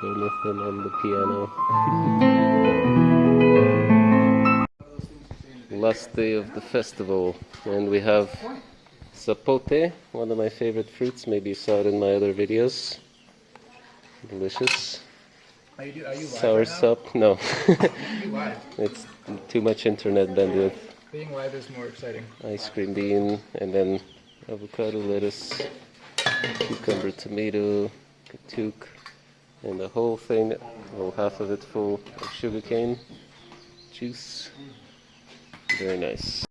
Jonathan on the piano. Last day of the festival, and we have sapote, one of my favorite fruits. Maybe you saw it in my other videos. Delicious. Are you, are you live Sour right? No. It's too much internet bandwidth. Being live is more exciting. Ice cream bean, and then avocado, lettuce, cucumber, tomato, katuk, and the whole thing, well, half of it full of sugarcane juice. Very nice.